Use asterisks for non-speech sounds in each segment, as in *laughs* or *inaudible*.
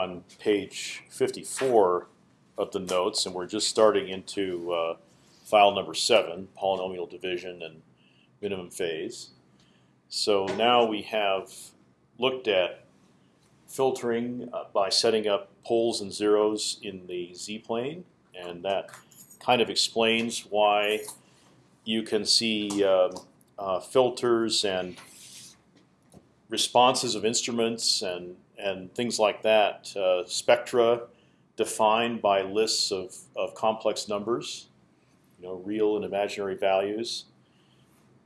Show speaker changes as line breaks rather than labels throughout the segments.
on page 54 of the notes, and we're just starting into uh, file number seven, polynomial division and minimum phase. So now we have looked at filtering uh, by setting up poles and zeros in the z-plane, and that kind of explains why you can see um, uh, filters and responses of instruments and and things like that. Uh, spectra defined by lists of, of complex numbers, you know, real and imaginary values.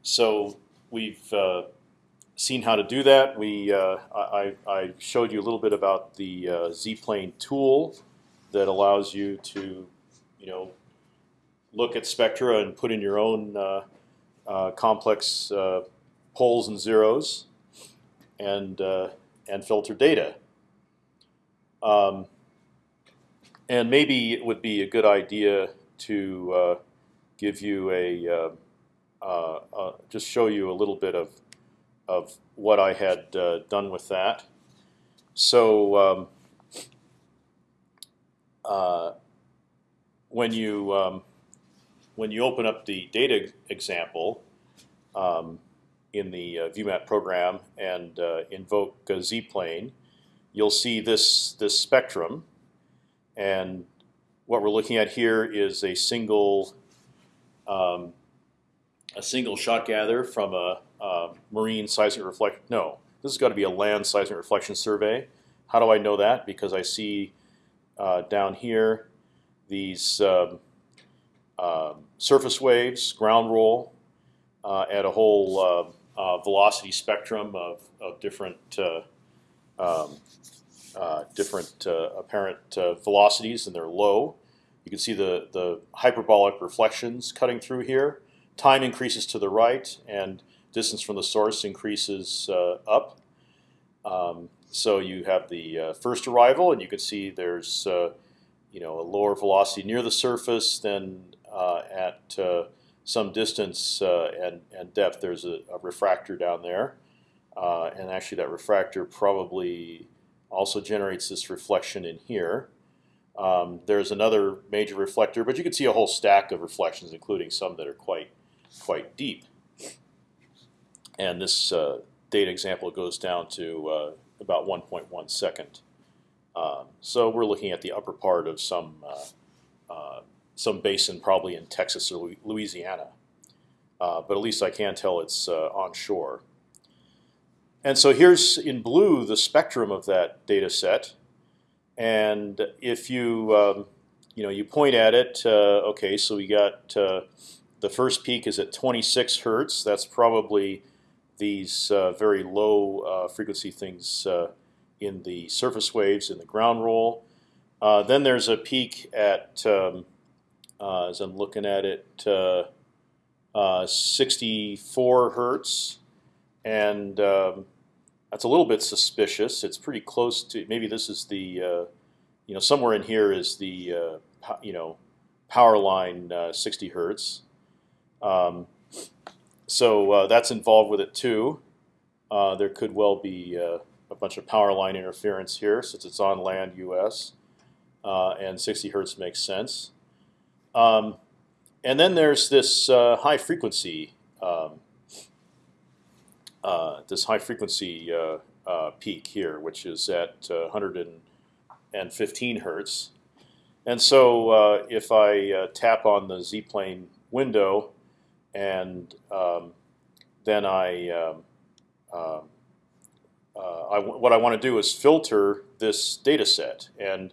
So we've uh, seen how to do that. We uh, I, I, showed you a little bit about the uh, z-plane tool that allows you to, you know, look at spectra and put in your own uh, uh, complex uh, poles and zeros, and and filter data. Um, and maybe it would be a good idea to give you a uh, uh, just show you a little bit of of what I had uh, done with that. So um, uh, when you um, when you open up the data example um, in the uh, ViewMat program and uh, invoke z-plane, you'll see this this spectrum, and what we're looking at here is a single um, a single shot gather from a, a marine seismic reflection. No, this has got to be a land seismic reflection survey. How do I know that? Because I see uh, down here these um, uh, surface waves, ground roll, uh, at a whole uh, uh, velocity spectrum of, of different uh, um, different apparent velocities, and they're low. You can see the the hyperbolic reflections cutting through here time increases to the right, and distance from the source increases uh, up. Um, so you have the uh, first arrival, and you can see there's uh, you know a lower velocity near the surface than uh, at uh, some distance uh, and, and depth. There's a, a refractor down there, and actually that refractor probably also generates this reflection in here. Um, there's another major reflector, but you can see a whole stack of reflections, including some that are quite quite deep. And this uh, data example goes down to uh, about 1.1 second. Um, so we're looking at the upper part of some uh, uh some basin, probably in Texas or Louisiana. Uh, but at least I can tell it's uh, onshore. And so here's in blue the spectrum of that data set. And if you um, you know you point at it, okay, so we got the first peak is at 26 hertz. That's probably these uh, very low uh, frequency things uh, in the surface waves in the ground roll. Uh, then there's a peak at, um, uh, as I'm looking at it, uh, 64 hertz, and um, that's a little bit suspicious. It's pretty close to maybe this is the you know somewhere in here is the you know power line 60 hertz. Um, so uh, that's involved with it too. Uh, there could well be uh, a bunch of power line interference here since it's on land U.S. Uh, and 60 hertz makes sense. Um, and then there's this uh, high frequency, um, uh, this high frequency peak here, which is at 115 hertz. And so if I tap on the z-plane window, and um, then I, um, uh, uh, I what I want to do is filter this data set, and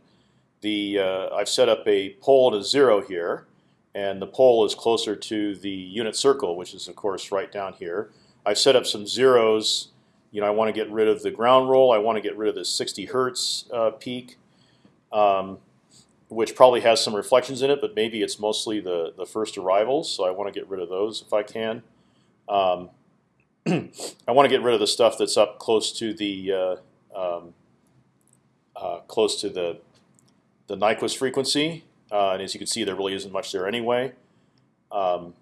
the uh, I've set up a pole a zero here, and the pole is closer to the unit circle, which is of course right down here. I've set up some zeros. You know, I want to get rid of the ground roll. I want to get rid of the 60 hertz uh, peak. Um, which probably has some reflections in it, but maybe it's mostly the the first arrivals. So I want to get rid of those if I can. Um, *clears throat* I want to get rid of the stuff that's up close to the uh, um, uh, close to the the Nyquist frequency, uh, and as you can see, there really isn't much there anyway. Um,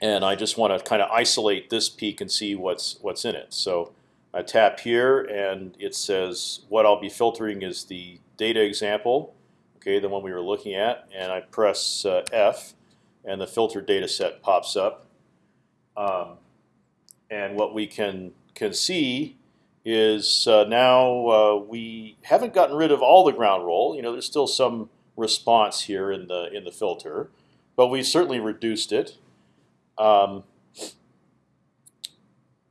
and I just want to kind of isolate this peak and see what's what's in it. So I tap here, and it says what I'll be filtering is the data example, okay, the one we were looking at, and I press uh, F, and the filter data set pops up. Um, and what we can can see is uh, now uh, we haven't gotten rid of all the ground roll. You know, there's still some response here in the in the filter, but we certainly reduced it. Um,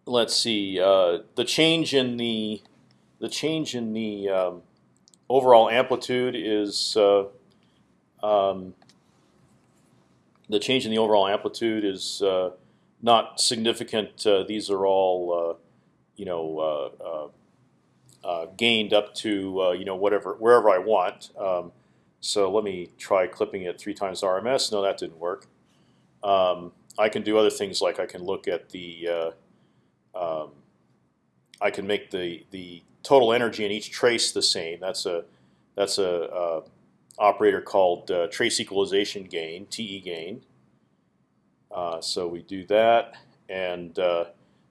let's see uh, the change in the the change in the um, overall amplitude is uh, um, the change in the overall amplitude is uh, not significant. Uh, these are all you know uh, gained up to you know whatever wherever I want. Um, so let me try clipping it three times RMS. No, that didn't work. Um, I can do other things like I can look at the um, I can make the the total energy in each trace the same. That's a that's a, a operator called uh, trace equalization gain, TE gain. Uh, so we do that, and uh,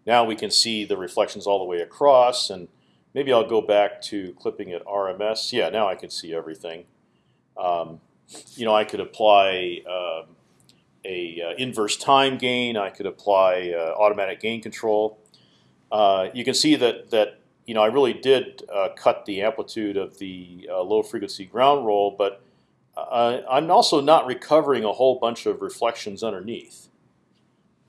now we can see the reflections all the way across. And maybe I'll go back to clipping at RMS. Yeah, now I can see everything. Um, you know, I could apply um, a uh, inverse time gain. I could apply uh, automatic gain control. Uh, you can see that that you know I really did uh, cut the amplitude of the uh, low frequency ground roll, but uh, I'm also not recovering a whole bunch of reflections underneath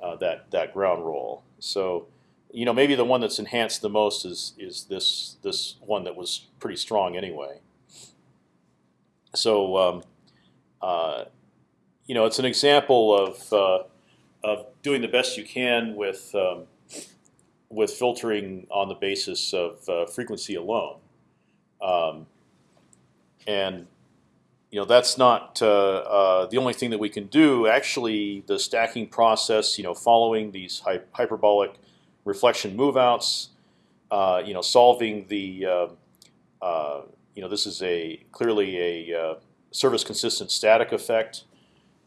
uh, that that ground roll. So you know maybe the one that's enhanced the most is is this this one that was pretty strong anyway. So um, you know it's an example of of doing the best you can with um, with filtering on the basis of uh, frequency alone, um, and you know that's not uh, uh, the only thing that we can do. Actually, the stacking process, you know, following these hy hyperbolic reflection moveouts, uh, you know, solving the, uh, uh, you know, this is a clearly a surface consistent static effect.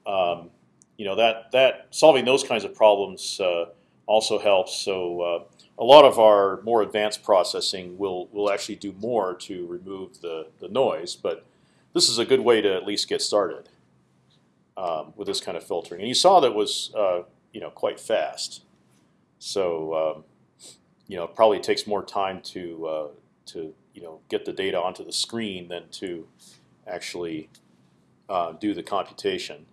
Um, you know that that solving those kinds of problems also helps. So a lot of our more advanced processing will will actually do more to remove the the noise, but this is a good way to at least get started um, with this kind of filtering. And you saw that was uh, you know quite fast, so um, you know it probably takes more time to uh, to you know get the data onto the screen than to actually uh, do the computation.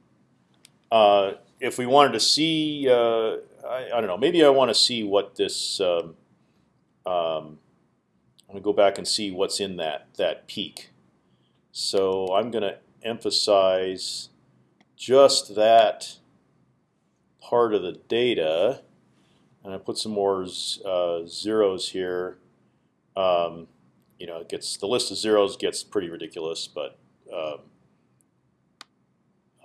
Uh, if we wanted to see uh, I, I, don't know. Maybe I want to see what this. Um, um, I'm gonna go back and see what's in that that peak. So I'm gonna emphasize just that part of the data, and I put some more uh, zeros here. Um, you know, it gets the list of zeros gets pretty ridiculous, but um,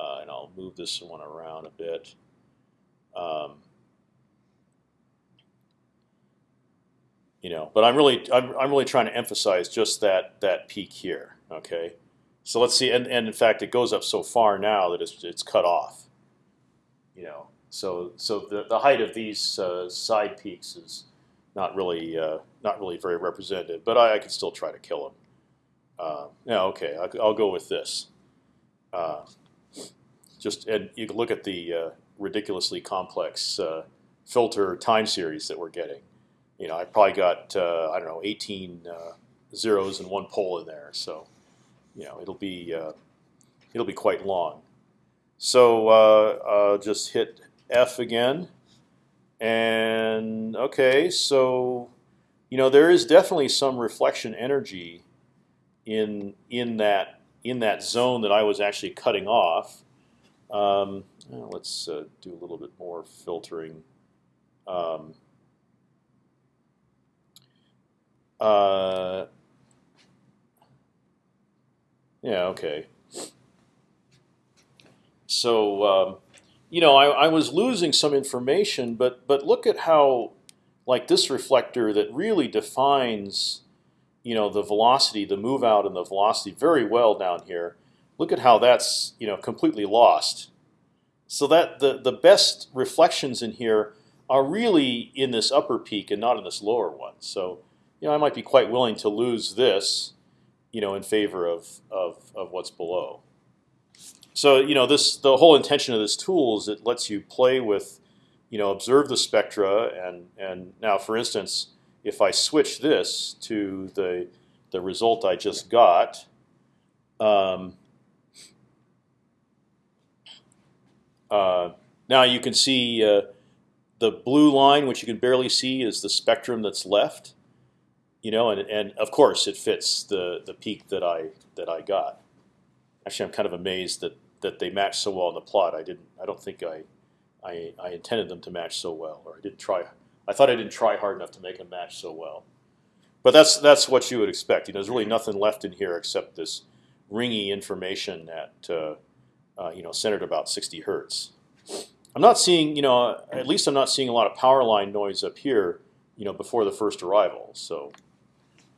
uh, and I'll move this one around a bit. Um, you know. But I'm really I'm, I'm really trying to emphasize just that that peak here. Okay, so let's see, and, and in fact it goes up so far now that it's it's cut off. You know, so so the the height of these uh, side peaks is not really uh, not really very representative, but I, I could still try to kill them. Uh, yeah, okay, I, will go with this. Uh, just and you can look at the uh, ridiculously complex uh, filter time series that we're getting you know, I probably got uh, I don't know 18 uh, zeros and one pole in there, so you know it'll be uh, it'll be quite long. So uh, just hit F again, and okay, so you know there is definitely some reflection energy in in that in that zone that I was actually cutting off. Um, let's uh, do a little bit more filtering. Um, uh, yeah, okay. So, um, you know, I, I was losing some information, but but look at how, like this reflector that really defines, you know, the velocity, the move out, and the velocity very well down here. Look at how that's you know completely lost. So that the the best reflections in here are really in this upper peak and not in this lower one. So you know, I might be quite willing to lose this, you know, in favor of of, of what's below. So you know, this the whole intention of this tool is it lets you play with, you know, observe the spectra and and now, for instance, if I switch this to the the result I just got. Um, uh, now you can see uh, the blue line, which you can barely see, is the spectrum that's left. You know, and and of course it fits the the peak that I that I got. Actually, I'm kind of amazed that that they match so well in the plot. I didn't. I don't think I, I, I intended them to match so well, or I didn't try. I thought I didn't try hard enough to make them match so well. But that's that's what you would expect. You know, there's really nothing left in here except this ringy information at uh, uh, you know centered about 60 hertz. I'm not seeing, you know, at least I'm not seeing a lot of power line noise up here, you know, before the first arrival. So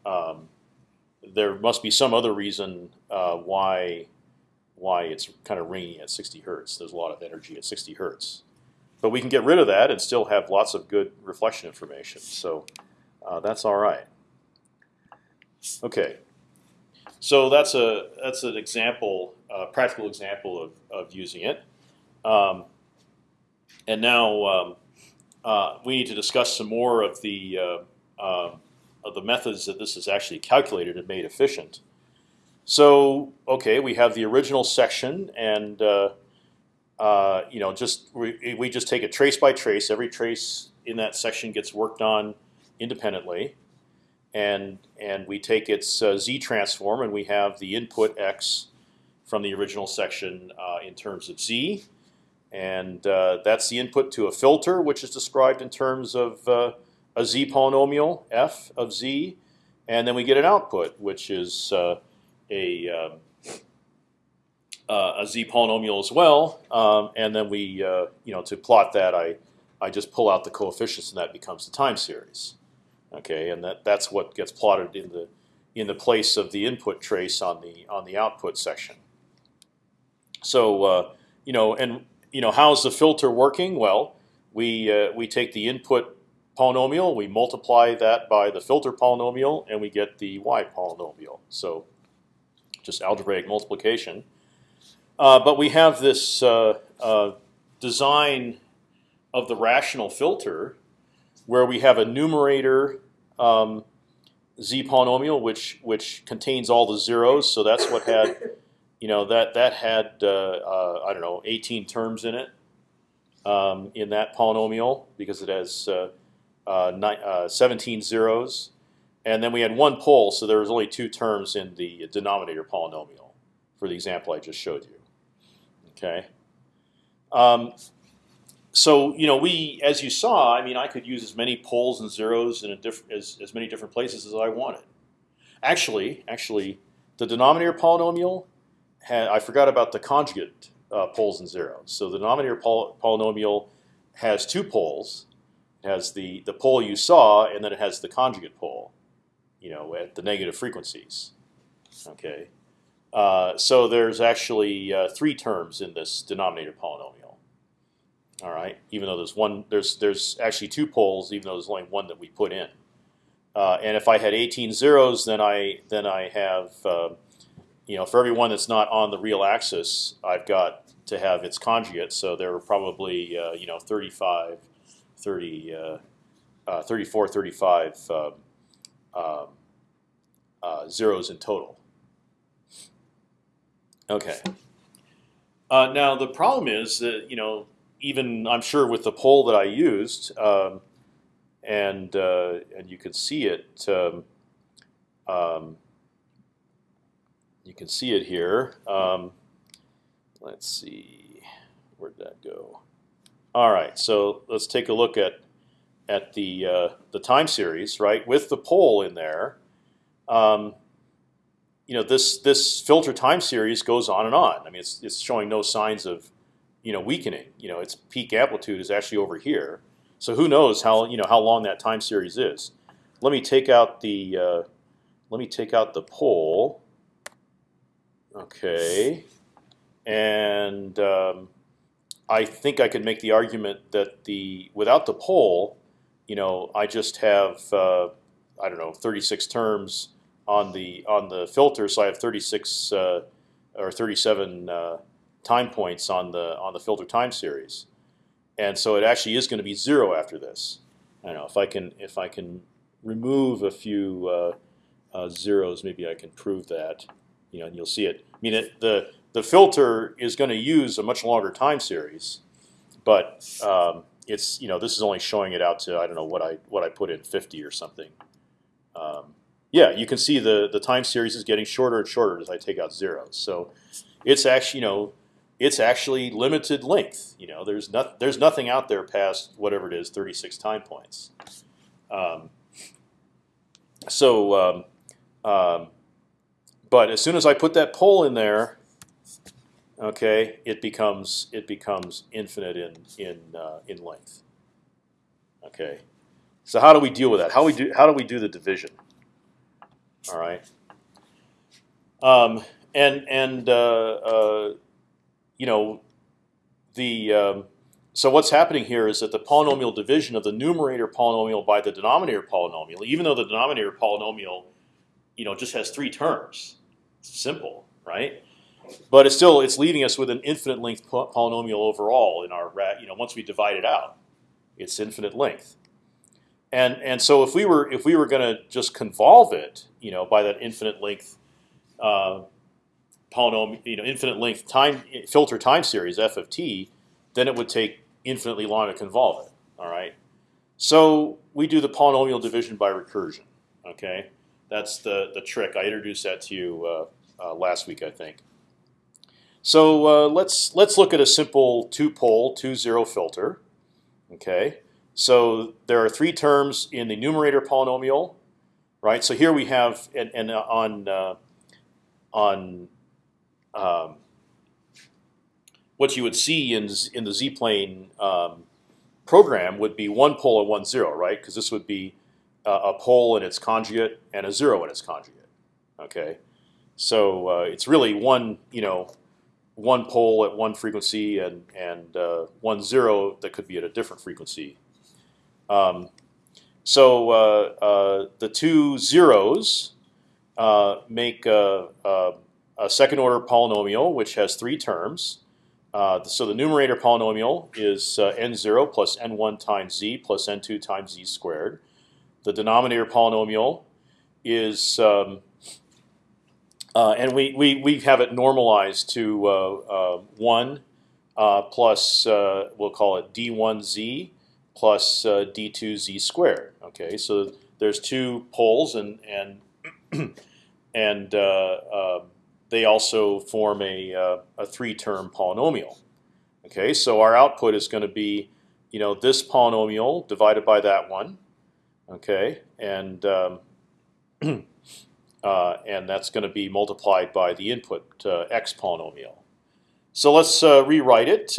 um, there must be some other reason uh, why why it's kind of ringing at 60 hertz. There's a lot of energy at 60 hertz, but we can get rid of that and still have lots of good reflection information. So uh, that's all right. Okay, so that's a that's an example, uh, practical example of of using it. Um, and now um, uh, we need to discuss some more of the uh, uh, of the methods that this is actually calculated and made efficient. So okay, we have the original section, and uh, uh, you know, just we, we just take it trace by trace. Every trace in that section gets worked on independently, and and we take its uh, z transform, and we have the input x from the original section in terms of z and uh, that's the input to a filter, which is described in terms of uh, a z polynomial f of z, and then we get an output, which is uh, a um, uh, a z polynomial as well. Um, and then we, uh, you know, to plot that, I I just pull out the coefficients, and that becomes the time series. Okay, and that that's what gets plotted in the in the place of the input trace on the on the output section. So uh, you know, and you know, how's the filter working? Well, we uh, we take the input polynomial, we multiply that by the filter polynomial, and we get the y polynomial. So just algebraic multiplication. Uh, but we have this uh, uh, design of the rational filter where we have a numerator um, z polynomial which which contains all the zeros. So that's what had you know that that had uh, uh, I don't know 18 terms in it um, in that polynomial because it has uh, uh, nine, uh, 17 zeros, and then we had one pole, so there was only two terms in the denominator polynomial for the example I just showed you. Okay. Um, so you know we, as you saw, I mean, I could use as many poles and zeros in a as as many different places as I wanted. Actually, actually, the denominator polynomial had, I forgot about the conjugate uh, poles and zeros. So the denominator poly polynomial has two poles. Has the the pole you saw, and then it has the conjugate pole. You know, at the negative frequencies. Okay. Uh, so there's actually uh, three terms in this denominator polynomial. All right, even though there's one, there's there's actually two poles, even though there's only one that we put in. Uh, and if I had 18 zeros, then I then I have uh, you know, for every one that's not on the real axis, I've got to have its conjugate. So there are probably uh, you know 35, 30, uh, uh, 34, 35 um, um, uh, zeros in total. Okay. Uh, now the problem is that you know even I'm sure with the pole that I used, um, and uh, and you can see it. Um, um you can see it here. Um, let's see, where'd that go? All right, so let's take a look at at the uh, the time series, right, with the pole in there. Um, you know, this this filter time series goes on and on. I mean, it's it's showing no signs of you know weakening. You know, its peak amplitude is actually over here. So who knows how you know how long that time series is? Let me take out the uh, let me take out the pole. Okay, and um, I think I could make the argument that the without the pole, you know, I just have uh, I don't know 36 terms on the on the filter, so I have 36 uh, or 37 uh, time points on the on the filter time series, and so it actually is going to be zero after this. I know if I can if I can remove a few uh, uh, zeros, maybe I can prove that. You know, and you'll see it. I mean, it, the the filter is going to use a much longer time series, but um, it's you know this is only showing it out to I don't know what I what I put in 50 or something. Um, yeah, you can see the the time series is getting shorter and shorter as I take out zeros. So it's actually you know it's actually limited length. You know, there's not there's nothing out there past whatever it is, 36 time points. Um, so, um, um, but as soon as I put that pole in there, okay, it becomes it becomes infinite in in uh, in length. Okay, so how do we deal with that? How we do how do we do the division? All right, um, and and uh, uh, you know the um, so what's happening here is that the polynomial division of the numerator polynomial by the denominator polynomial, even though the denominator polynomial, you know, just has three terms, it's simple, right? But it's still it's leaving us with an infinite length polynomial overall in our rat you know once we divide it out, it's infinite length. And and so if we were if we were going to just convolve it, you know, by that infinite length uh, polynomial, you know, infinite length time filter time series f of t, then it would take infinitely long to convolve it. All right. So we do the polynomial division by recursion. Okay, that's the the trick. I introduced that to you uh, uh, last week, I think. So uh, let's let's look at a simple two-pole, two-zero filter. Okay, so there are three terms in the numerator polynomial, right? So here we have and, and on uh, on um, what you would see in in the z-plane um, program would be one pole and one zero, right? Because this would be a, a pole and its conjugate and a zero and its conjugate. Okay, so uh, it's really one, you know, one pole at one frequency and and uh, one zero that could be at a different frequency. Um, so uh, uh the two zeros uh, make a, a, a second order polynomial which has three terms. Uh, so the numerator polynomial is uh, n0 plus n1 times z plus n2 times z squared. The denominator polynomial is, um, uh, and we, we, we have it normalized to uh, uh, 1 plus, we'll call it d1z plus d2z squared. Okay, so there's two poles and, and, *clears throat* and um, they also form a, uh, a three-term polynomial. Okay, so our output is going to be, you know, this polynomial divided by that one. Okay, and um, *clears throat* uh, and that's going to be multiplied by the input uh, x polynomial. So let's uh, rewrite it.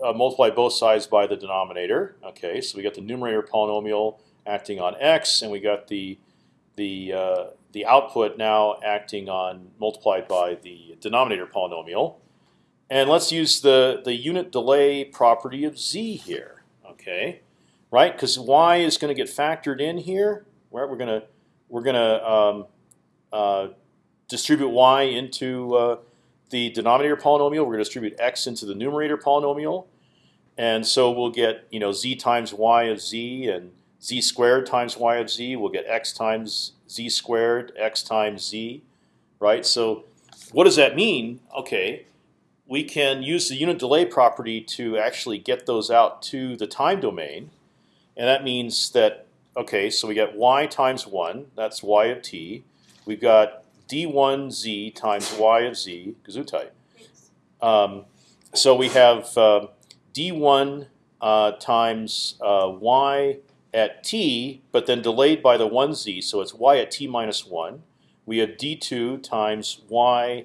Multiply both sides by the denominator. Okay, so we got the numerator polynomial acting on x, and we got the the the output now acting on multiplied by the denominator polynomial. And let's use the, the unit delay property of z here, okay? Right, because y is going to get factored in here. Right, we're going to we're going to um, distribute y into uh, the denominator polynomial. We're going to distribute x into the numerator polynomial, and so we'll get you know z times y of z and z squared times y of z. We'll get x times z squared, x times z, right? So what does that mean? Okay, we can use the unit delay property to actually get those out to the time domain. And that means that, okay, so we get y times 1, that's y of t. We've got d1z times y of z, gesundheit. Um, so we have uh, d1 uh, times uh, y at t, but then delayed by the 1z, so it's y at t minus 1. We have d2 times y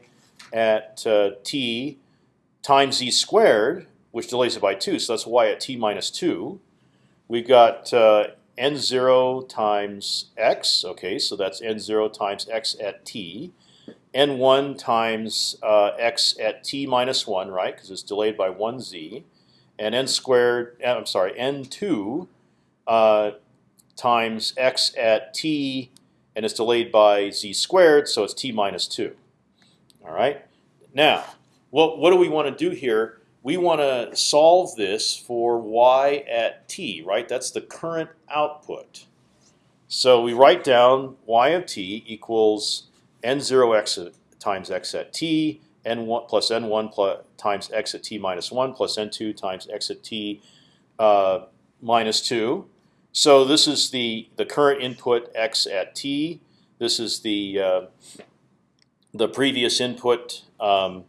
at uh, t times z squared, which delays it by 2, so that's y at t minus 2. We've got uh, n0 times x, okay, so that's n0 times x at t. n1 times uh, x at t minus 1, right, because it's delayed by 1z. and n squared. Uh, I'm sorry, n2 uh, times x at t, and it's delayed by z squared, so it's t minus two. All right. Now, what what do we want to do here? We want to solve this for y at t, right? That's the current output. So we write down y of t equals n0 x times x at t, n1 plus n1 plus times x at t minus 1 plus n2 times x at t uh, minus 2. So this is the the current input x at t. This is the uh, the previous input. Um,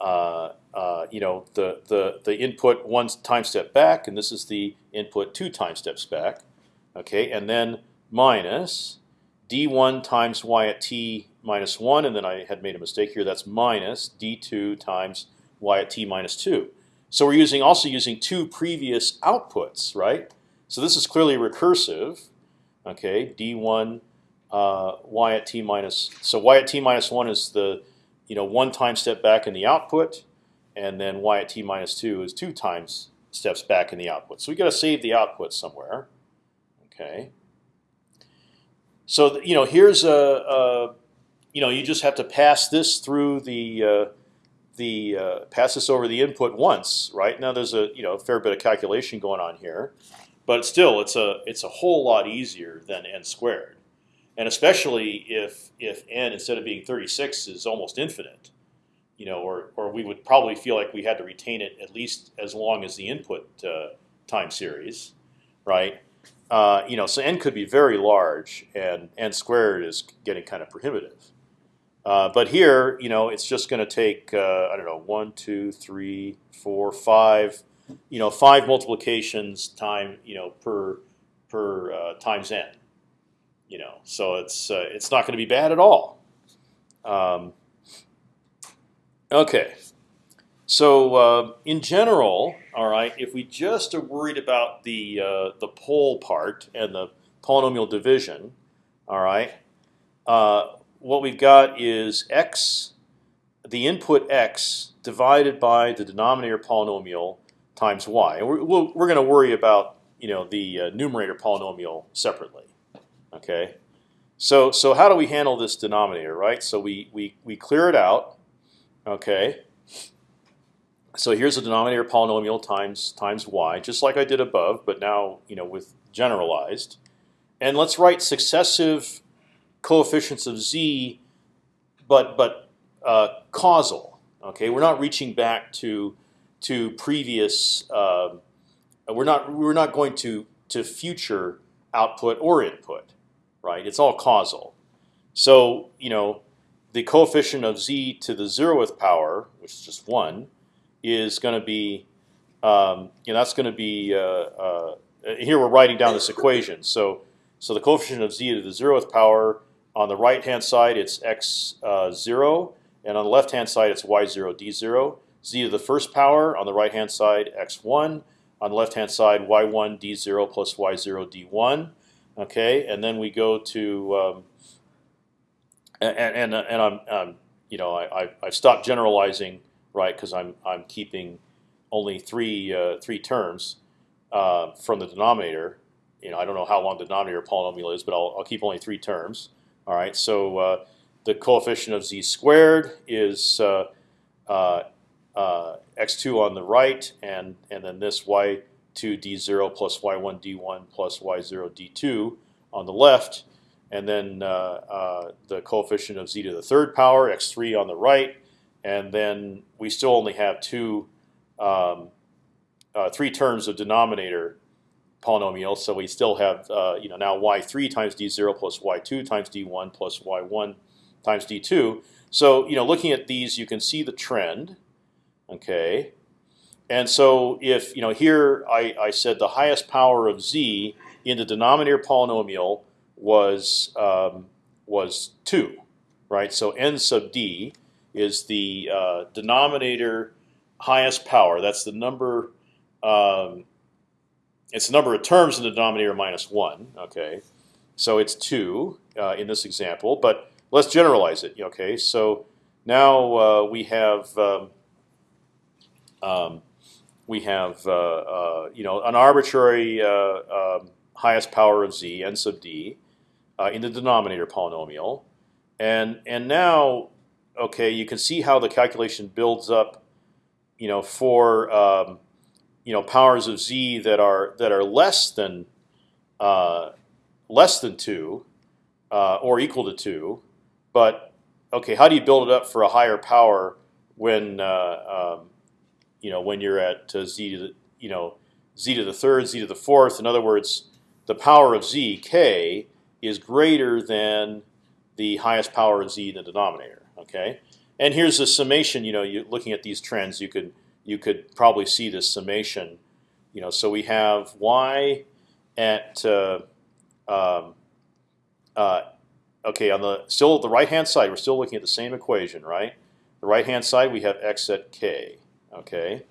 uh, uh, you know the the the input one time step back, and this is the input two time steps back. Okay, and then minus d1 times y at t minus one, and then I had made a mistake here. That's minus d2 times y at t minus two. So we're using also using two previous outputs, right? So this is clearly recursive. Okay, d1 uh, y at t minus. So y at t minus one is the you know one time step back in the output, and then y at t minus two is two times steps back in the output. So we got to save the output somewhere. Okay. So you know here's a, a, you know you just have to pass this through the uh, the uh, pass this over the input once, right? Now there's a you know a fair bit of calculation going on here. But still, it's a it's a whole lot easier than n squared, and especially if if n instead of being 36 is almost infinite, you know, or or we would probably feel like we had to retain it at least as long as the input uh, time series, right? Uh, you know, so n could be very large, and n squared is getting kind of prohibitive. Uh, but here, you know, it's just going to take uh, I don't know one, two, three, four, five you know, five multiplications time, you know, per per uh, times n. You know, so it's uh, it's not going to be bad at all. Um, okay, so uh, in general, all right, if we just are worried about the uh, the pole part and the polynomial division, all right, uh, what we've got is x, the input x divided by the denominator polynomial times y. And we're, we're, we're going to worry about you know the uh, numerator polynomial separately. Okay, so so how do we handle this denominator, right? So we we we clear it out. Okay. So here's a denominator polynomial times times y, just like I did above, but now you know with generalized. And let's write successive coefficients of z, but but uh, causal. Okay, we're not reaching back to to previous. Uh, we're not we're not going to to future output or input, right? It's all causal. So you know the coefficient of z to the zeroth power, which is just one, is going to be um, you know that's going to be uh, uh, here we're writing down this equation. So so the coefficient of z to the zeroth power on the right hand side it's x uh, zero, and on the left hand side it's y zero d zero z to the first power on the right hand side x1 on the left hand side y1 d0 plus y0 d1 okay and then we go to um, and and, and I'm, I'm you know I I've stopped generalizing right because I'm I'm keeping only three uh, three terms uh, from the denominator. You know I don't know how long the denominator polynomial is but I'll, I'll keep only three terms. All right so uh, the coefficient of z squared is uh, uh, uh, x2 on the right, and and then this y2 d0 plus y1 d1 plus y0 d2 on the left, and then uh, uh, the coefficient of z to the third power x3 on the right, and then we still only have two, um, uh, three terms of denominator polynomial. So we still have uh, you know now y3 times d0 plus y2 times d1 plus y1 times d2. So you know looking at these, you can see the trend. Okay, and so if you know here I, I said the highest power of z in the denominator polynomial was um, was two, right? So n sub d is the uh, denominator highest power. That's the number. Um, it's the number of terms in the denominator minus one. Okay, so it's two uh, in this example. But let's generalize it. Okay, so now uh, we have um, um, we have uh, uh, you know an arbitrary uh, um, highest power of z n sub d uh, in the denominator polynomial, and and now okay you can see how the calculation builds up, you know for um, you know powers of z that are that are less than uh, less than two uh, or equal to two, but okay, how do you build it up for a higher power when uh, um, you know when you're at uh, z to the you know z to the third, z to the fourth? In other words, the power of z k is greater than the highest power of z in the denominator. Okay, and here's the summation. You know, you looking at these trends, you could you could probably see this summation. You know, so we have y at uh, um, uh, okay on the still the right hand side. We're still looking at the same equation, right? The right hand side we have x at k. Okay,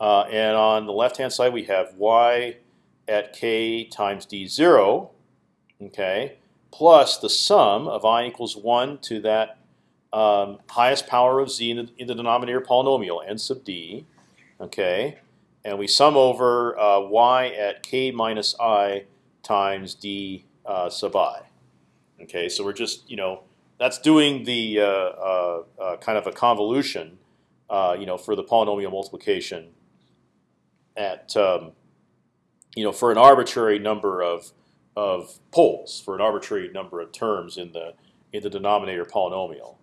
uh, and on the left hand side we have y at k times d zero. Okay, plus the sum of i equals one to that um, highest power of z in the, in the, denominator polynomial n sub d. Okay, and we sum over uh, y at k minus i times d uh, sub i. Okay, so we're just you know that's doing the uh, uh, uh kind of a convolution, uh, you know, for the polynomial multiplication at um, you know for an arbitrary number of of poles for an arbitrary number of terms in the in the denominator polynomial.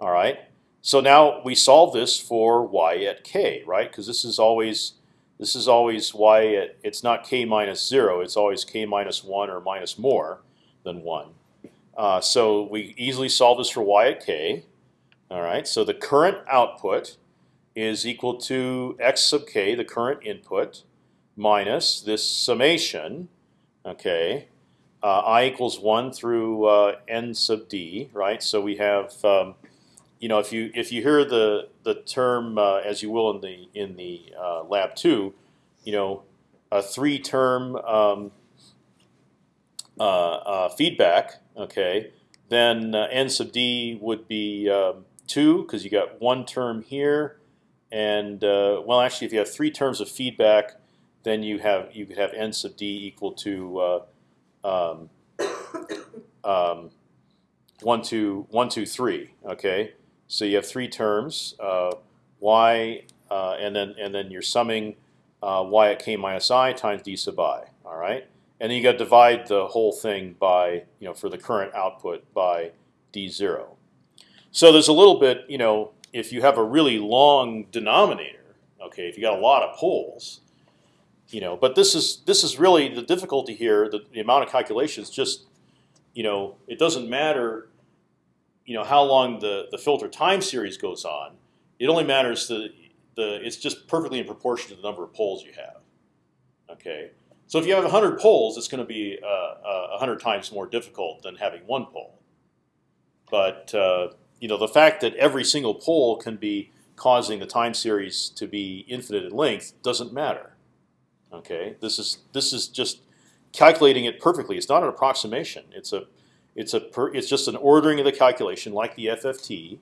All right. So now we solve this for y at k, right? Because this is always this is always y at it's not k minus zero. It's always k minus one or minus more than one. Uh, so we easily solve this for y at k. All right. So the current output is equal to x sub k, the current input, minus this summation. Okay. Uh, i equals one through uh, n sub d, right? So we have um, you know, if you if you hear the the term uh, as you will in the in the uh, lab two, you know, a three term um, uh, uh feedback, okay, then n sub d would be um, two because you got one term here, and well, actually, if you have three terms of feedback, then you have you could have n sub d equal to um, um, one, two, one, two, three. Okay, so you have three terms, uh, y, uh, and then and then you're summing uh, y at k minus i times d sub i. All right, and then you got to divide the whole thing by you know for the current output by d zero. So there's a little bit you know if you have a really long denominator, okay, if you got a lot of poles, you know, but this is this is really the difficulty here. The, the amount of calculations just you know it doesn't matter you know how long the the filter time series goes on. It only matters the the it's just perfectly in proportion to the number of poles you have. Okay, so if you have 100 poles, it's going to be uh, uh, 100 times more difficult than having one pole. But uh, you know the fact that every single pole can be causing the time series to be infinite in length doesn't matter. Okay, this is this is just calculating it perfectly. It's not an approximation. It's a it's a per, it's just an ordering of the calculation, like the FFT,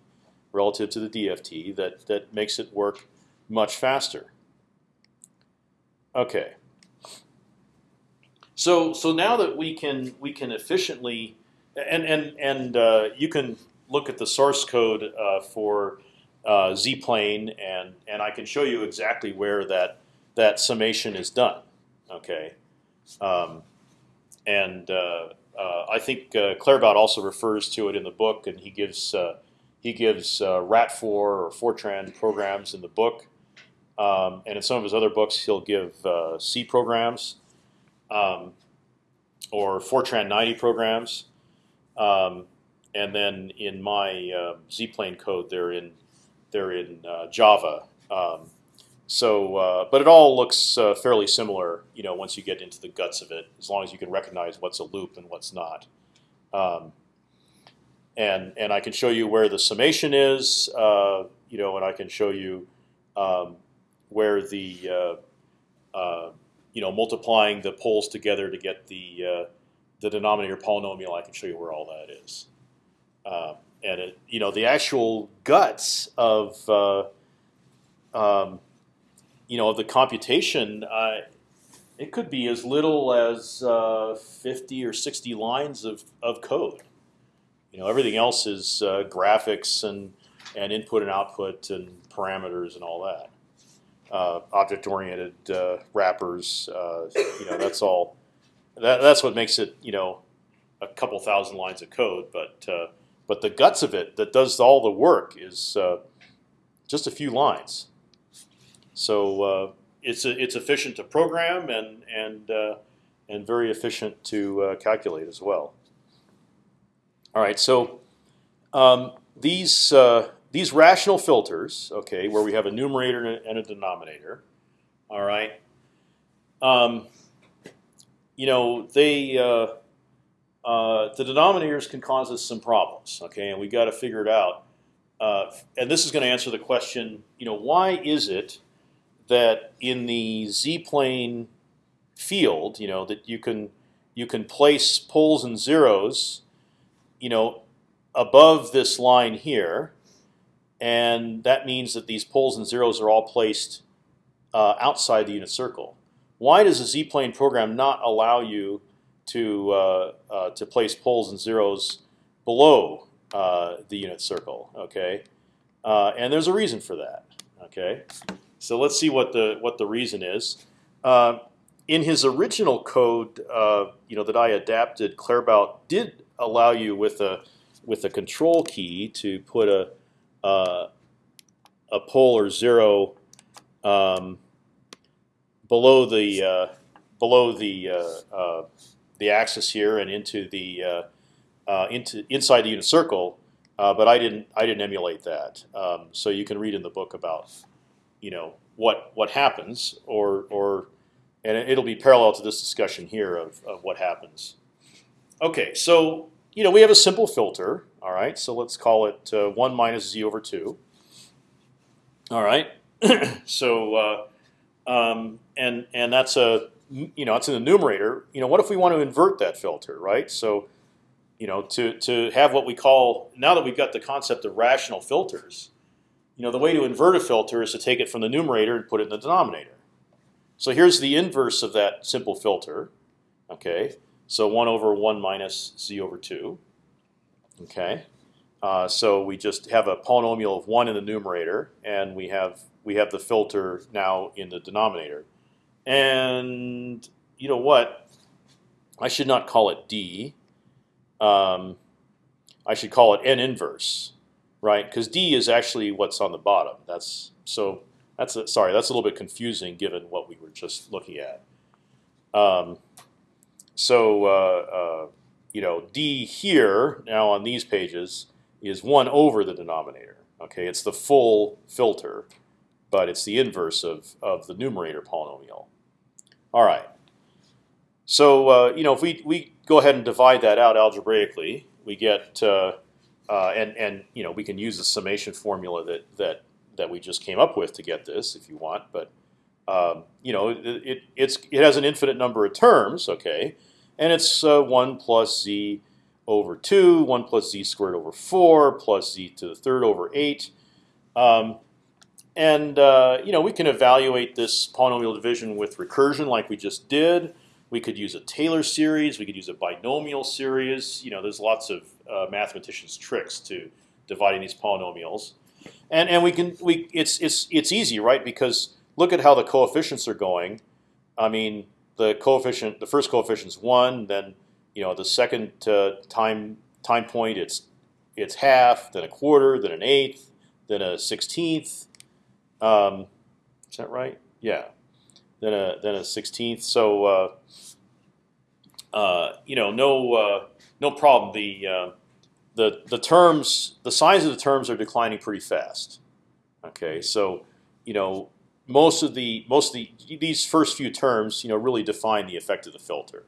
relative to the DFT, that that makes it work much faster. Okay. So so now that we can we can efficiently and and and uh, you can look at the source code uh, for uh, Z-plane and and I can show you exactly where that that summation is done. Okay, um, and uh, uh, I think uh, Claerbout also refers to it in the book, and he gives uh, he gives Ratfor or Fortran programs in the book, um, and in some of his other books he'll give C programs um, or Fortran 90 programs, um, and then in my uh, Z-plane code they're in they're in uh, Java. Um, so, uh, but it all looks uh, fairly similar, you know, once you get into the guts of it, as long as you can recognize what's a loop and what's not. Um, and and I can show you where the summation is, uh, you know, and I can show you um, where the uh, uh, you know multiplying the poles together to get the uh, the denominator polynomial. I can show you where all that is. Um, and it, you know, the actual guts of um, you know, the computation, uh, it could be as little as uh, 50 or 60 lines of, of code. You know, everything else is uh, graphics and and input and output and parameters and all that. Uh, object-oriented uh, wrappers, uh, you know, that's all. That, that's what makes it, you know, a couple thousand lines of code. But but the guts of it that does all the work is just a few lines. So uh, it's a, it's efficient to program and and and very efficient to calculate as well. All right, so um, these uh, these rational filters, okay, where we have a numerator and a denominator, all right. Um, you know, they uh, uh, the denominators can cause us some problems, okay, and we got to figure it out. Uh, and this is going to answer the question, you know, why is it that in the z-plane field, you know, that you can you can place poles and zeros you know, above this line here, and that means that these poles and zeros are all placed uh, outside the unit circle. Why does a z-plane program not allow you to uh, uh, to place poles and zeros below uh, the unit circle? Okay, uh, and there's a reason for that. Okay, so let's see what the what the reason is. Uh, in his original code, you know that I adapted, Claerbout did allow you with a with a control key to put a uh, a pole or zero um, below the uh, below the uh, uh the axis here and into the uh, uh, into inside the unit circle. but I didn't I didn't emulate that. Um, so you can read in the book about you know what what happens or or and it'll be parallel to this discussion here of, of what happens. Okay, so you know we have a simple filter. All right, so let's call it uh, one minus z over two. All right, *clears throat* so uh, um, and and that's a you know it's in the numerator. You know what if we want to invert that filter, right? So you know to to have what we call now that we've got the concept of rational filters. You know the way to invert a filter is to take it from the numerator and put it in the denominator. So here's the inverse of that simple filter. Okay, so 1 over 1 minus z over 2. Okay, uh, so we just have a polynomial of 1 in the numerator, and we have we have the filter now in the denominator. And you know what? I should not call it d. Um, I should call it n inverse, right? Because d is actually what's on the bottom. That's so. That's a, sorry. That's a little bit confusing given what we were just looking at. Um, so uh, uh, you know, d here now on these pages is one over the denominator. Okay, it's the full filter, but it's the inverse of of the numerator polynomial. All right. So uh, you know, if we we go ahead and divide that out algebraically, we get uh, and and you know we can use the summation formula that that that we just came up with to get this if you want, but um, you know it, it, it's it has an infinite number of terms. Okay, and it's uh, 1 plus z over 2, 1 plus z squared over 4, plus z to the third over 8. Um, and uh, you know we can evaluate this polynomial division with recursion like we just did. We could use a Taylor series. We could use a binomial series. You know, there's lots of uh, mathematicians' tricks to dividing these polynomials, and and we can we it's it's it's easy, right? Because look at how the coefficients are going. I mean, the coefficient, the first coefficient is one. Then you know the second uh, time time point it's it's half, then a quarter, then an eighth, then a sixteenth. Um, is that right? Yeah. Then a then a sixteenth. So uh, uh, you know no uh, no problem. The uh, the the terms the size of the terms are declining pretty fast. Okay, so you know most of the most of the these first few terms, you know, really define the effect of the filter,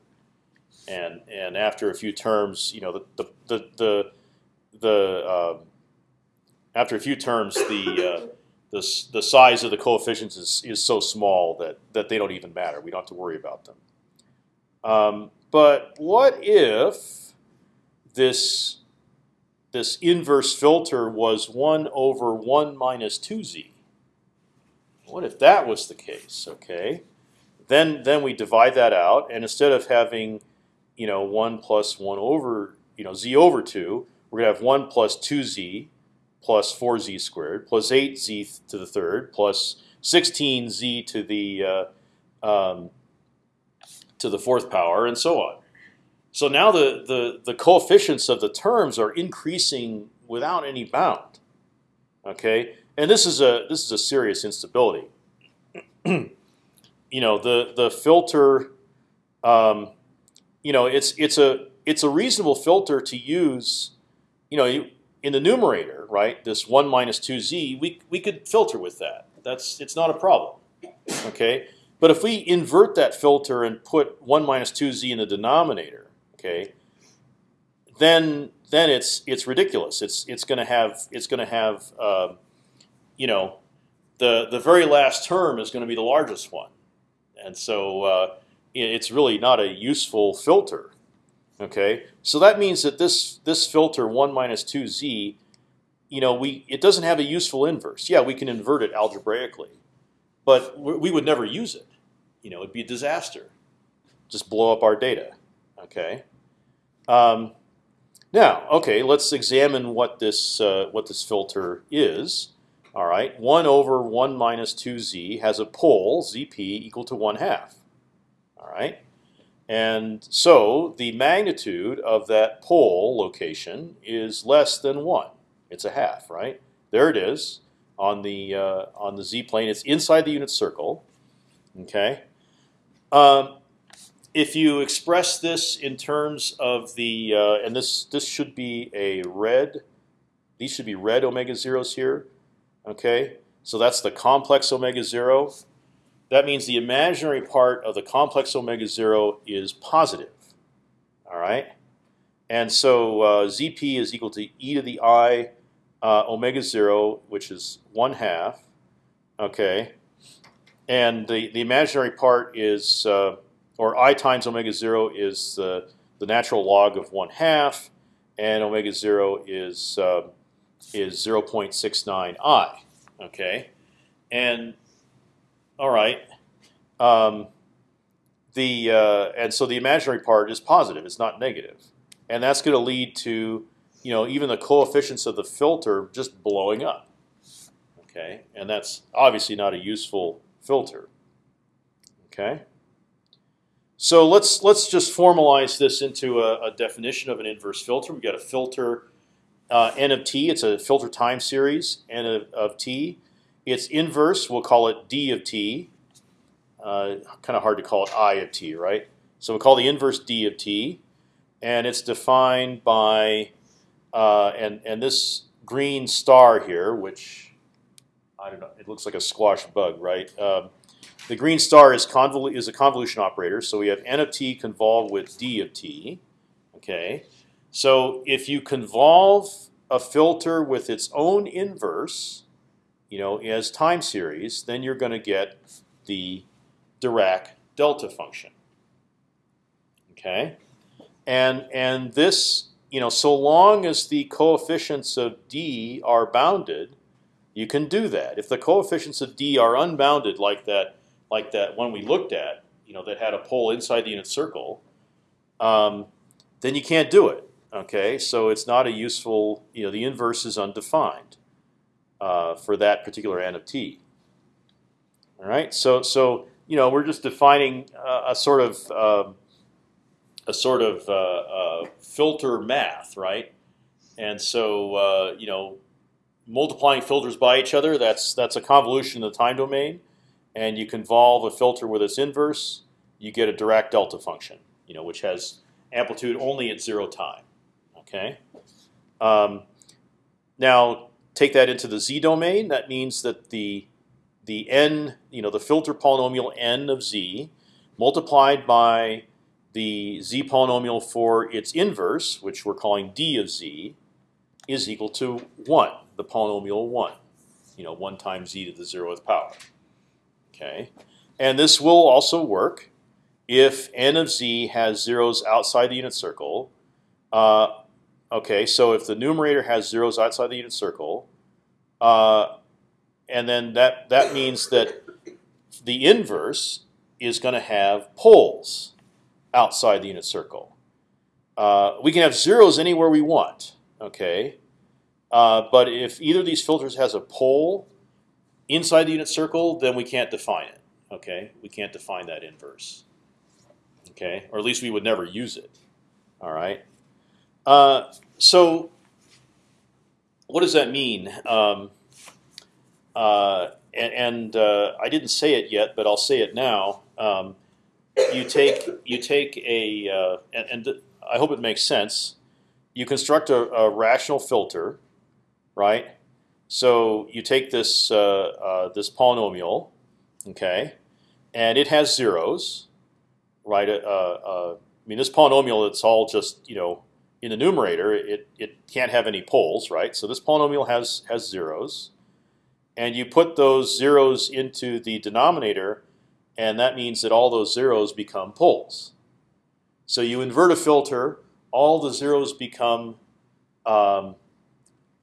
and and after a few terms, you know, the the the the, the uh, after a few terms, the uh, the the size of the coefficients is is so small that that they don't even matter. We don't have to worry about them. Um, but what if this this inverse filter was one over one minus two z? what if that was the case? Okay, then then we divide that out, and instead of having, you know, one plus one over, you know, z over two, we're gonna have one plus two z plus four z squared plus eight z to the third plus sixteen z to the uh, um, to the fourth power, and so on. So now the, the, the coefficients of the terms are increasing without any bound. Okay, and this is a this is a serious instability. *clears throat* you know the the filter, um, you know it's it's a it's a reasonable filter to use. You know, in the numerator, right? This one minus two z, we we could filter with that. That's it's not a problem. Okay, but if we invert that filter and put one minus two z in the denominator, okay, then then it's it's ridiculous. It's it's going to have it's going to have uh, you know the the very last term is going to be the largest one, and so uh, it's really not a useful filter. Okay, so that means that this this filter one minus two z, you know, we it doesn't have a useful inverse. Yeah, we can invert it algebraically, but we would never use it. You know, it'd be a disaster. Just blow up our data. Okay. Um, now, okay, let's examine what this uh, what this filter is. All right, one over one minus two z has a pole zp equal to one half. All right, and so the magnitude of that pole location is less than one. It's a half, right? There it is on the uh, on the z plane. It's inside the unit circle. Okay. Um, if you express this in terms of the uh, and this this should be a red. These should be red omega zeros here. Okay, so that's the complex omega zero. That means the imaginary part of the complex omega zero is positive. All right, and so uh, zp is equal to e to the i uh, omega zero, which is one half. Okay, and the the imaginary part is uh, or i times omega zero is the the natural log of one half, and omega zero is uh, is zero point six nine i. Okay, and all right, um, the uh, and so the imaginary part is positive; it's not negative, and that's going to lead to you know even the coefficients of the filter just blowing up. Okay, and that's obviously not a useful filter. Okay. So let's let's just formalize this into a, a definition of an inverse filter. We've got a filter uh, n of t. It's a filter time series n of, of t. Its inverse, we'll call it d of t. Uh, kind of hard to call it i of t, right? So we'll call the inverse d of t, and it's defined by uh, and and this green star here, which I don't know. It looks like a squash bug, right? Um, the green star is, is a convolution operator, so we have n of t convolved with d of t. Okay, so if you convolve a filter with its own inverse, you know, as time series, then you're going to get the Dirac delta function. Okay, and and this, you know, so long as the coefficients of d are bounded, you can do that. If the coefficients of d are unbounded, like that, like that one we looked at, you know, that had a pole inside the unit circle, um, then you can't do it. Okay, so it's not a useful. You know, the inverse is undefined uh, for that particular n of t. All right, so so you know we're just defining uh, a sort of uh, a sort of filter math, right? And so uh, you know multiplying filters by each other, that's that's a convolution in the time domain, and you convolve a filter with its inverse, you get a Dirac delta function, you know, which has amplitude only at zero time. Okay. Um, now take that into the z domain. That means that the the n, you know, the filter polynomial n of z multiplied by the z polynomial for its inverse, which we're calling d of z, is equal to one the polynomial one, you know, one times z to the zeroth power. Okay, and this will also work if n of z has zeros outside the unit circle. Uh, okay, so if the numerator has zeros outside the unit circle, uh, and then that that means that the inverse is going to have poles outside the unit circle. Uh, we can have zeros anywhere we want. Okay, uh, but if either of these filters has a pole inside the unit circle, then we can't define it. Okay, we can't define that inverse. Okay, or at least we would never use it. All right. Uh, so, what does that mean? Um, uh, and, and uh, I didn't say it yet, but I'll say it now. Um, you take you take a uh, and, and I hope it makes sense. You construct a, a rational filter, right? So you take this uh, uh, this polynomial, okay, and it has zeros, right? Uh, I mean, this polynomial it's all just you know in the numerator. It it can't have any poles, right? So this polynomial has has zeros, and you put those zeros into the denominator, and that means that all those zeros become poles. So you invert a filter, all the zeros become um,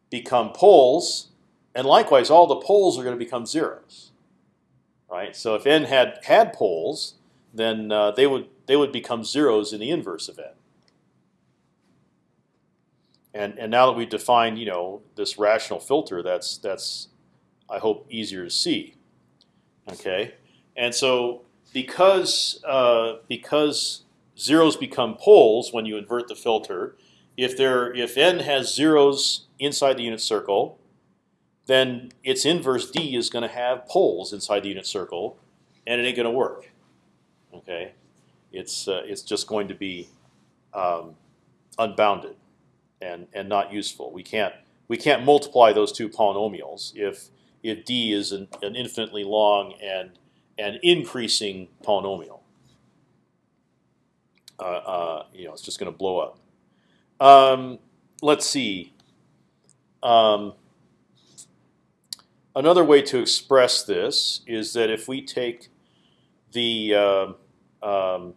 become poles, and likewise, all the poles are going to become zeros. Right. So if n had had poles, then uh, they would they would become zeros in the inverse of n. And and now that we've defined you know this rational filter, that's that's I hope easier to see. Okay, and so because uh, because zeros become poles when you invert the filter, if there if n has zeros inside the unit circle, then its inverse d is going to have poles inside the unit circle, and it ain't going to work. Okay, it's uh, it's just going to be um, unbounded and and not useful. We can't we can't multiply those two polynomials if if d is an, an infinitely long and an increasing polynomial. Uh, uh, you know, it's just going to blow up. Um, let's see. Um, another way to express this is that if we take the uh, um,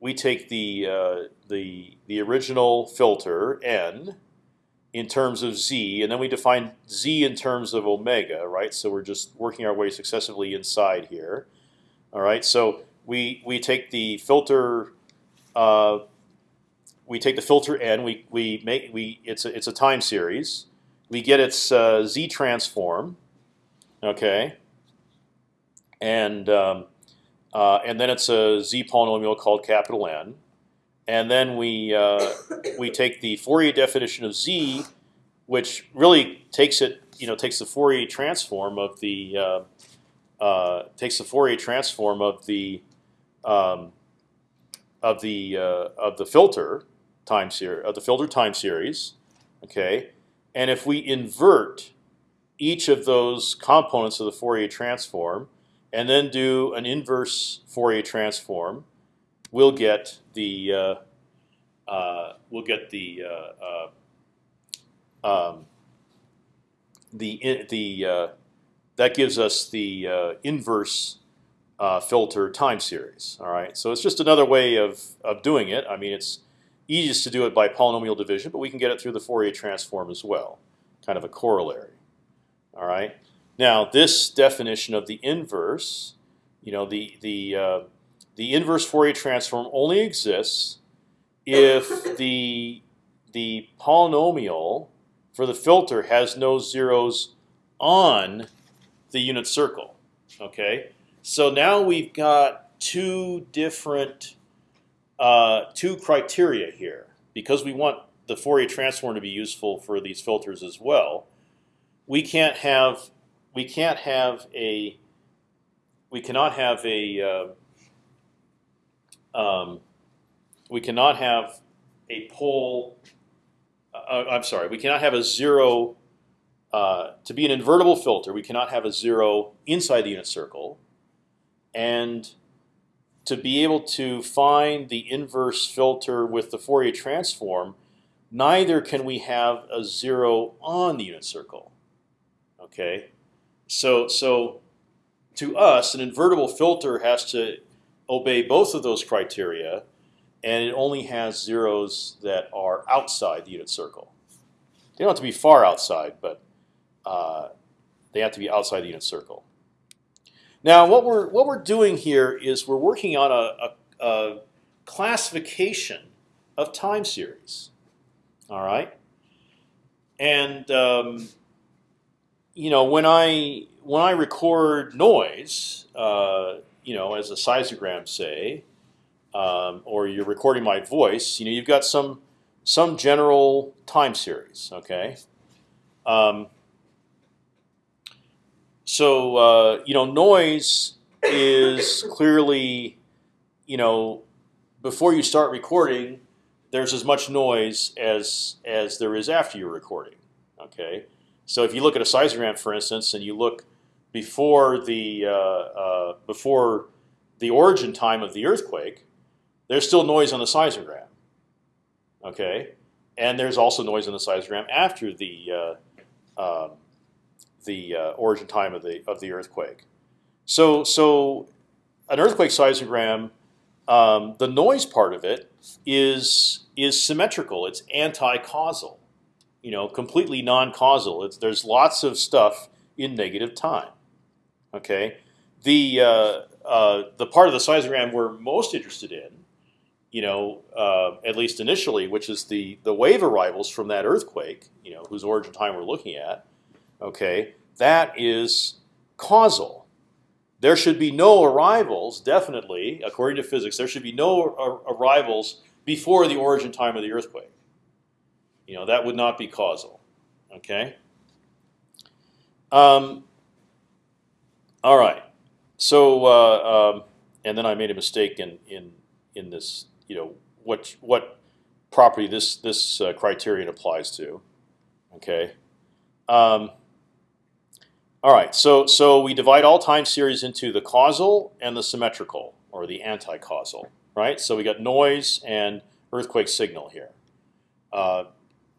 we take the uh, the the original filter n in terms of z, and then we define z in terms of omega, right? So we're just working our way successively inside here. All right, so we we take the filter. Uh, we take the filter n. We we make we it's a it's a time series. We get its uh, z transform. Okay. And um, uh, and then it's a z polynomial called capital N, and then we uh, we take the Fourier definition of z, which really takes it you know takes the Fourier transform of the uh, uh takes the Fourier transform of the um, of the uh, of the filter time series of the filter time series, okay. And if we invert each of those components of the Fourier transform, and then do an inverse Fourier transform, we'll get the uh, uh, we'll get the uh, uh um, the the uh, that gives us the uh, inverse filter time series. All right, so it's just another way of of doing it. I mean, it's easiest to do it by polynomial division, but we can get it through the Fourier transform as well, kind of a corollary. All right. Now this definition of the inverse, you know, the the uh, the inverse Fourier transform only exists if the the polynomial for the filter has no zeros on the unit circle. Okay, so now we've got two different uh, two criteria here because we want the Fourier transform to be useful for these filters as well. We can't have we can't have a we cannot have a uh, um, we cannot have a pole. Uh, uh, I'm sorry, we cannot have a zero uh, to be an invertible filter. We cannot have a zero inside the unit circle, and to be able to find the inverse filter with the Fourier transform, neither can we have a zero on the unit circle. Okay, so so to us, an invertible filter has to obey both of those criteria, and it only has zeros that are outside the unit circle. They don't have to be far outside, but uh, They have to be outside the unit circle. Now, what we're what we're doing here is we're working on a, a, a classification of time series. All right, and um, you know when I when I record noise, uh, you know, as a seismogram, say, um, or you're recording my voice, you know, you've got some some general time series. Okay. Um, so uh, you know, noise is clearly, you know, before you start recording, there's as much noise as as there is after you're recording. Okay, so if you look at a seismogram, for instance, and you look before the uh, uh, before the origin time of the earthquake, there's still noise on the seismogram. Okay, and there's also noise on the seismogram after the uh, um, the uh, origin time of the of the earthquake. So so an earthquake seismogram, um, the noise part of it is is symmetrical. It's anti-causal, you know, completely non-causal. It's, there's lots of stuff in negative time. Okay, the uh, uh, the part of the seismogram we're most interested in, you know, uh, at least initially, which is the the wave arrivals from that earthquake, you know, whose origin time we're looking at. Okay, that is causal. There should be no arrivals, definitely, according to physics. There should be no arrivals before the origin time of the earthquake. You know that would not be causal. Okay. Um, all right. So, uh, um, and then I made a mistake in in in this. You know what what property this this uh, criterion applies to. Okay. Um, all right, so so we divide all time series into the causal and the symmetrical, or the anti-causal, right? So we got noise and earthquake signal here, uh,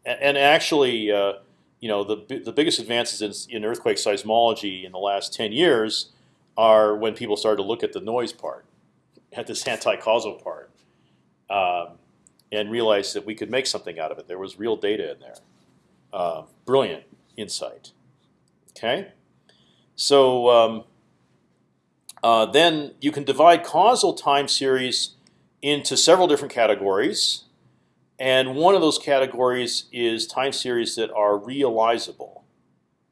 and, and, actually, uh, you know, the the biggest advances in, in earthquake seismology in the last ten years are when people started to look at the noise part, at this *laughs* anti-causal part, um, and realized that we could make something out of it. There was real data in there. Uh, brilliant insight. Okay. So um, uh, then you can divide causal time series into several different categories, and one of those categories is time series that are realizable.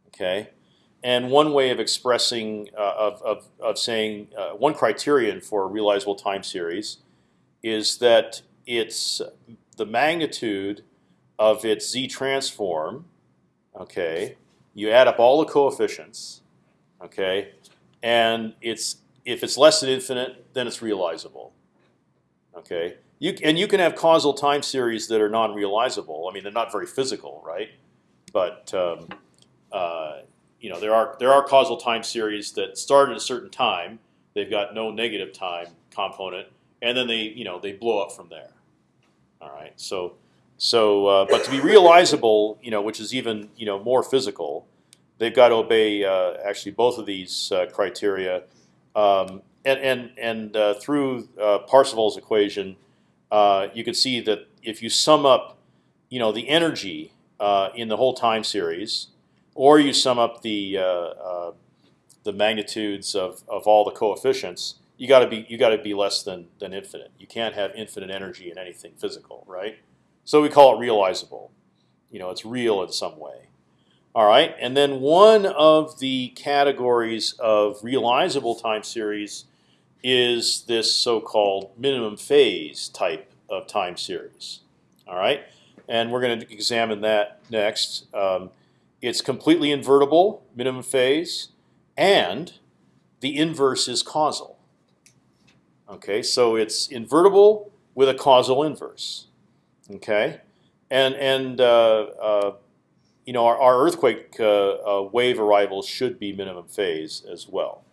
Okay, and one way of expressing uh, of, of, of saying uh, one criterion for a realizable time series is that it's the magnitude of its z transform. Okay, you add up all the coefficients Okay, and it's if it's less than infinite, then it's realizable. Okay, you and you can have causal time series that are non-realizable. I mean, they're not very physical, right? But um, uh, you know, there are there are causal time series that start at a certain time. They've got no negative time component, and then they you know they blow up from there. All right, so so uh, but to be realizable, you know, which is even you know more physical, they've got to obey uh, actually both of these uh, criteria. Um, and and and uh, through Parseval's equation, you can see that if you sum up, you know, the energy in the whole time series, or you sum up the the magnitudes of, of all the coefficients, you got to be you got to be less than than infinite. You can't have infinite energy in anything physical, right? So we call it realizable. You know, it's real in some way. All right, and then one of the categories of realizable time series is this so-called minimum phase type of time series. All right, and we're going to examine that next. Um, it's completely invertible, minimum phase, and the inverse is causal. Okay, so it's invertible with a causal inverse. Okay, and and uh, uh, you know, our, our earthquake uh, uh, wave arrivals should be minimum phase as well.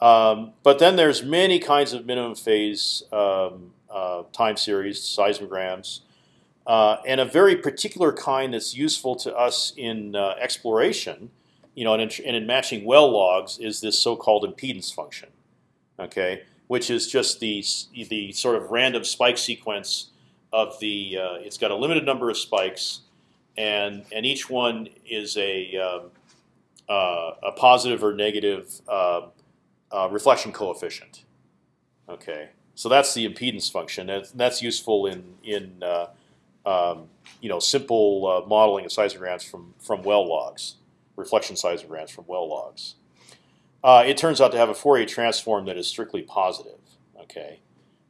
Um, but then there's many kinds of minimum phase um, uh, time series, seismograms, uh, and a very particular kind that's useful to us in uh, exploration, you know, and in, and in, matching well logs is this so-called impedance function, okay, which is just the the sort of random spike sequence of the. Uh, it's got a limited number of spikes and and each one is a um, uh, a positive or negative uh, uh, reflection coefficient. Okay, so that's the impedance function. That's, that's useful in in uh, um, you know simple uh, modeling of seismograms from from well logs, reflection seismograms from well logs. Uh, it turns out to have a Fourier transform that is strictly positive. Okay,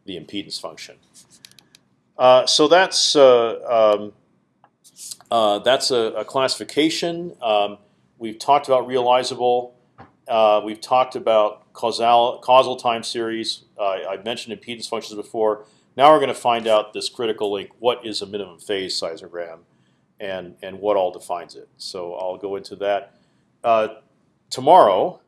the impedance function. So that's um, uh, that's a, a classification. Um, we've talked about realizable. Uh, we've talked about causal causal time series. I mentioned impedance functions before. Now we're going to find out this critical link. What is a minimum phase seismogram, and and what all defines it? So I'll go into that tomorrow.